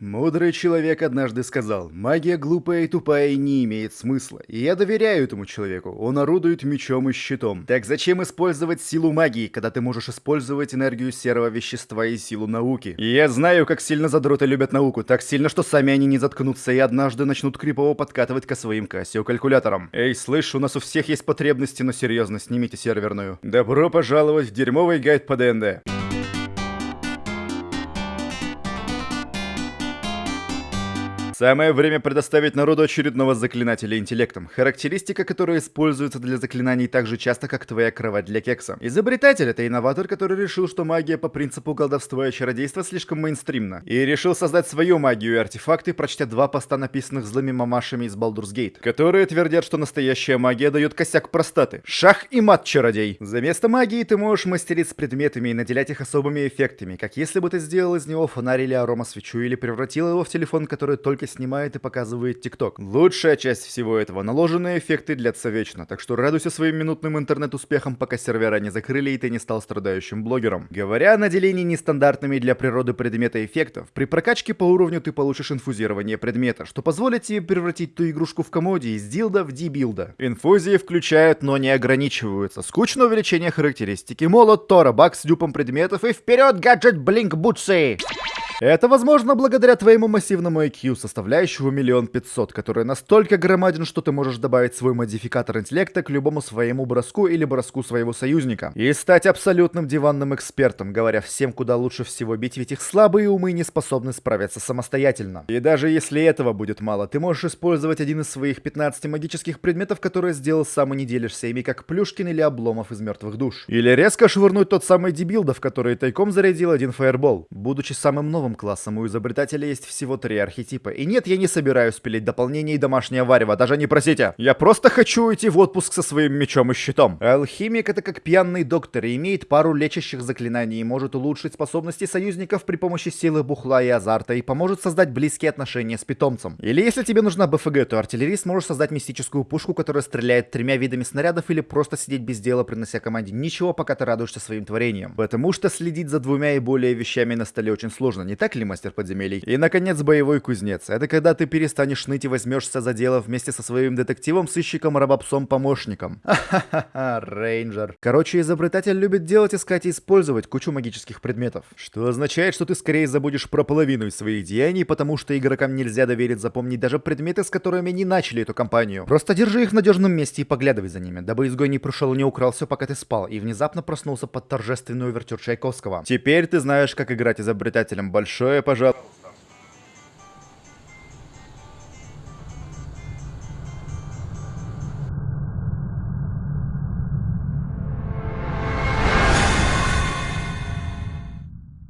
Мудрый человек однажды сказал, магия глупая и тупая и не имеет смысла. И я доверяю этому человеку, он орудует мечом и щитом. Так зачем использовать силу магии, когда ты можешь использовать энергию серого вещества и силу науки? Я знаю, как сильно задроты любят науку, так сильно, что сами они не заткнутся и однажды начнут крипово подкатывать ко своим кассио-калькуляторам. Эй, слышь, у нас у всех есть потребности, но серьезно, снимите серверную. Добро пожаловать в дерьмовый гайд по ДНД. Самое время предоставить народу очередного заклинателя интеллектом, характеристика, которая используется для заклинаний так же часто, как твоя кровать для кекса. Изобретатель — это инноватор, который решил, что магия по принципу колдовства и чародейства слишком мейнстримна, и решил создать свою магию и артефакты, прочтя два поста, написанных злыми мамашами из Baldur's Gate, которые твердят, что настоящая магия дает косяк простаты. Шах и мат, чародей! За место магии ты можешь мастерить с предметами и наделять их особыми эффектами, как если бы ты сделал из него фонарь или арома-свечу, или превратил его в телефон, который только снимает и показывает ТикТок. Лучшая часть всего этого — наложенные эффекты длятся вечно, так что радуйся своим минутным интернет-успехам, пока сервера не закрыли и ты не стал страдающим блогером. Говоря о наделении нестандартными для природы предмета эффектов, при прокачке по уровню ты получишь инфузирование предмета, что позволит тебе превратить ту игрушку в комоде из дилда в дибилда. Инфузии включают, но не ограничиваются. Скучное увеличение характеристики, молот Тора, бак с дюпом предметов и вперед гаджет Блинк Бутсы! Это возможно благодаря твоему массивному IQ, составляющему миллион пятьсот, который настолько громаден, что ты можешь добавить свой модификатор интеллекта к любому своему броску или броску своего союзника. И стать абсолютным диванным экспертом, говоря всем, куда лучше всего бить, ведь их слабые умы не способны справиться самостоятельно. И даже если этого будет мало, ты можешь использовать один из своих 15 магических предметов, которые сделал сам и не делишься ими, как Плюшкин или Обломов из мертвых душ. Или резко швырнуть тот самый дебилда, в который тайком зарядил один фаербол. Будучи самым новым классом, у изобретателя есть всего три архетипа. И нет, я не собираюсь пилить дополнение и домашнее варево, даже не просите. Я просто хочу уйти в отпуск со своим мечом и щитом. Алхимик это как пьяный доктор и имеет пару лечащих заклинаний и может улучшить способности союзников при помощи силы бухла и азарта и поможет создать близкие отношения с питомцем. Или если тебе нужна БФГ, то артиллерист может создать мистическую пушку, которая стреляет тремя видами снарядов или просто сидеть без дела, принося команде ничего, пока ты радуешься своим творением. Потому что следить за двумя и более вещами на столе очень сложно, не так ли, мастер подземелий? И, наконец, боевой кузнец. Это когда ты перестанешь ныть и возьмешься за дело вместе со своим детективом, сыщиком, рабопсом, помощником. Ха-ха-ха, рейнджер. Короче, изобретатель любит делать, искать и использовать кучу магических предметов. Что означает, что ты скорее забудешь про половину из своих деяний, потому что игрокам нельзя доверить запомнить даже предметы, с которыми они начали эту кампанию. Просто держи их в надежном месте и поглядывай за ними, дабы изгой не пришел и не украл все, пока ты спал, и внезапно проснулся под торжественную увертюр Чайковского. Теперь ты знаешь, как играть изобретателем. Большое пожалуйста.